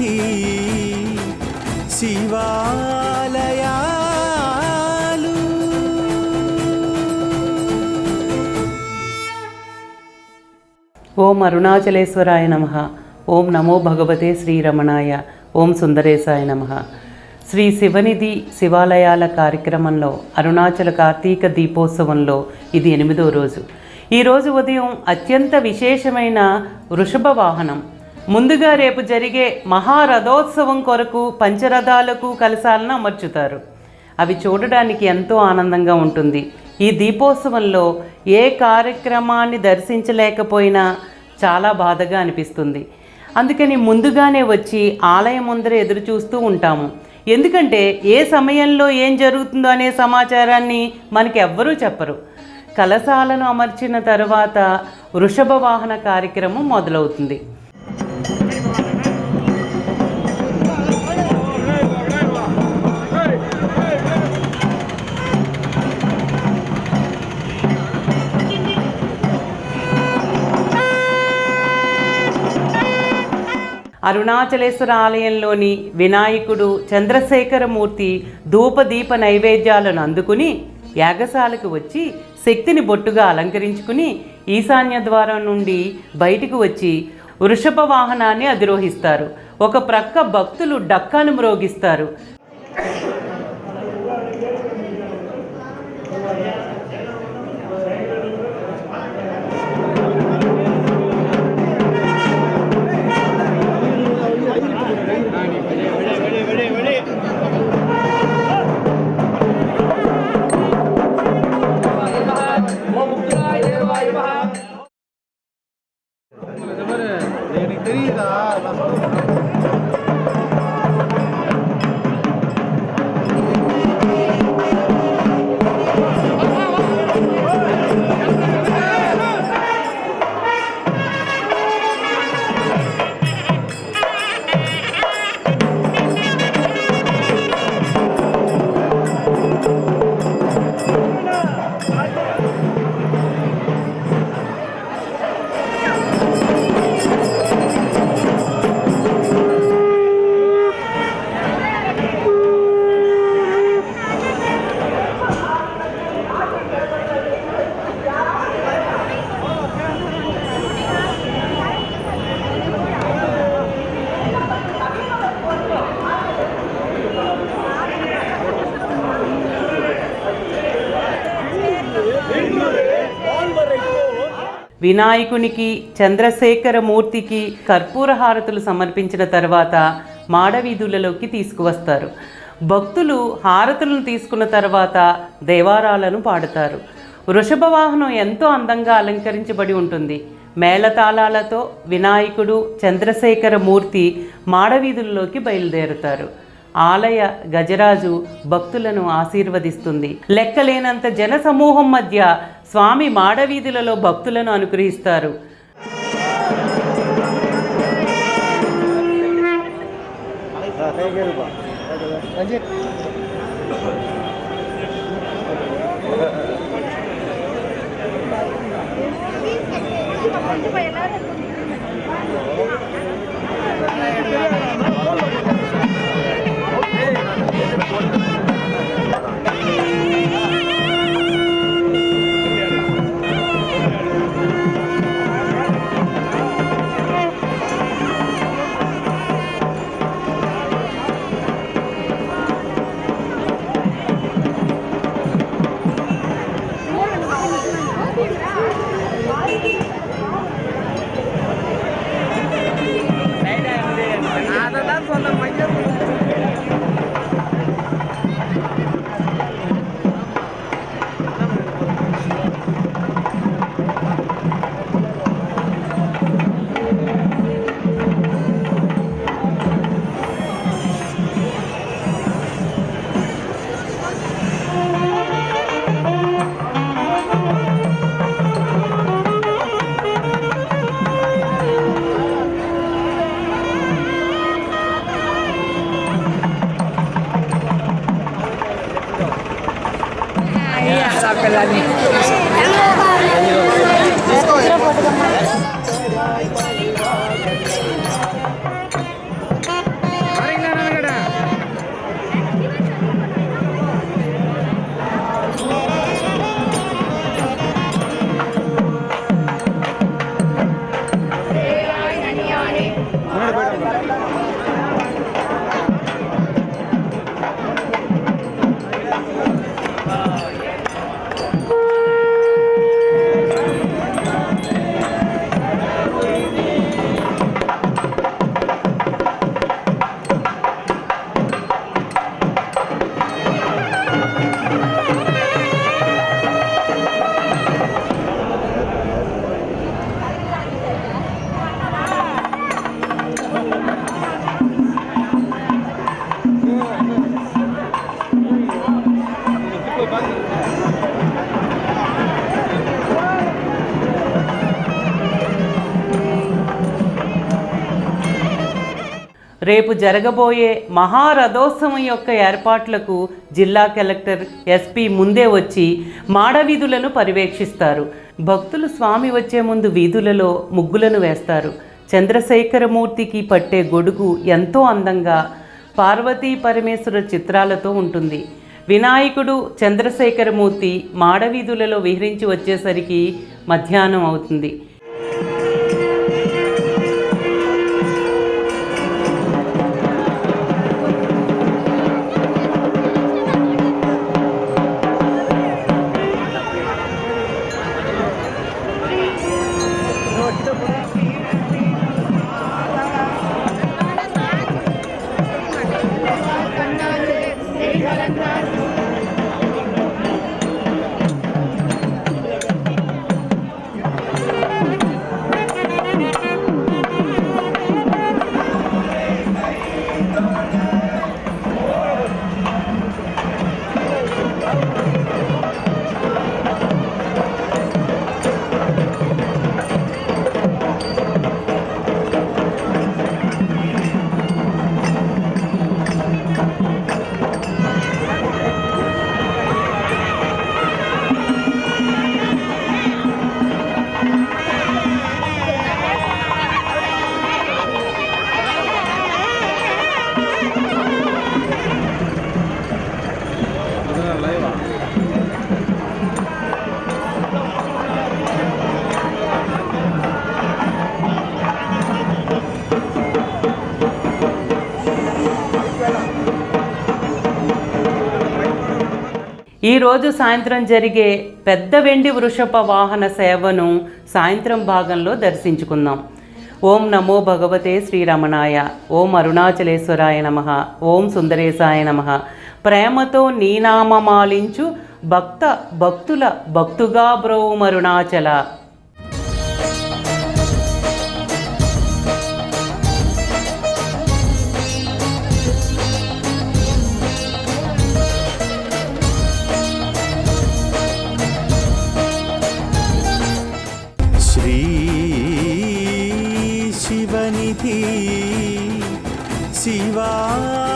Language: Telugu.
వీధి శివాలయాలు. ఓం అరుణాచలేశ్వరాయ నమ. ఓం నమో భగవతే శ్రీరమణాయ. ఓం సుందరేశాయ నమ. శ్రీ శివనిధి శివాలయాల కార్యక్రమంలో అరుణాచల కార్తీక దీపోత్సవంలో ఇది ఎనిమిదో రోజు. ఈరోజు ఉదయం అత్యంత విశేషమైన వృషభ వాహనం ముందుగా రేపు జరిగే మహారథోత్సవం కొరకు పంచరథాలకు కలశాలను అమర్చుతారు. అవి చూడడానికి ఎంతో ఆనందంగా ఉంటుంది. ఈ దీపోత్సవంలో ఏ కార్యక్రమాన్ని దర్శించలేకపోయినా చాలా బాధగా అనిపిస్తుంది. అందుకని ముందుగానే వచ్చి ఆలయం ముందర ఎదురు చూస్తూ ఉంటాము. ఎందుకంటే ఏ సమయంలో ఏం జరుగుతుందో అనే సమాచారాన్ని మనకి ఎవ్వరూ చెప్పరు. కలశాలను అమర్చిన తర్వాత వృషభ వాహన కార్యక్రమం మొదలవుతుంది. అరుణాచలేశ్వర ఆలయంలోని వినాయకుడు చంద్రశేఖరమూర్తి ధూపదీప నైవేద్యాలను అందుకుని యాగశాలకు వచ్చి శక్తిని బొట్టుగా అలంకరించుకుని ఈశాన్య ద్వారం నుండి బయటికి వచ్చి వృషభ వాహనాన్ని అధిరోహిస్తారు. ఒక ప్రక్క భక్తులు డక్కాను మ్రోగిస్తారు. Querida, las వినాయకునికి చంద్రశేఖర మూర్తికి కర్పూర హారతులు సమర్పించిన తర్వాత మాడవీధులలోకి తీసుకువస్తారు. భక్తులు హారతులను తీసుకున్న తర్వాత దేవారాలను పాడుతారు. వృషభ వాహనం ఎంతో అందంగా అలంకరించబడి ఉంటుంది. మేళతాళాలతో వినాయకుడు చంద్రశేఖర మూర్తి మాడవీధుల్లోకి బయలుదేరుతారు. ఆలయ గజరాజు భక్తులను ఆశీర్వదిస్తుంది. లెక్కలేనంత జన సమూహం మధ్య స్వామి మాడవీధులలో భక్తులను అనుగ్రహిస్తారు Capelani. రేపు జరగబోయే మహారథోత్సవం యొక్క ఏర్పాట్లకు జిల్లా కలెక్టర్ ఎస్పీ ముందే వచ్చి మాడవీధులను పర్యవేక్షిస్తారు. భక్తులు స్వామి వచ్చే ముందు వీధులలో ముగ్గులను వేస్తారు. చంద్రశేఖరమూర్తికి పట్టే గొడుగు ఎంతో అందంగా పార్వతీ పరమేశ్వర చిత్రాలతో ఉంటుంది. వినాయకుడు చంద్రశేఖరమూర్తి మాడవీధులలో విహరించి వచ్చేసరికి మధ్యాహ్నం అవుతుంది. பொன்னாறு நெறி ఈరోజు సాయంత్రం జరిగే పెద్ద వెండి వృషభ వాహన సేవను సాయంత్రం భాగంలో దర్శించుకుందాం. ఓం నమో భగవతే శ్రీరమణాయ ఓం అరుణాచలేశ్వరాయ నమ. ఓం సుందరేశాయ నమ. ప్రేమతో నీనామమాలించు భక్త భక్తుల భక్తుగా బ్రోమరుణాచల. சிவா.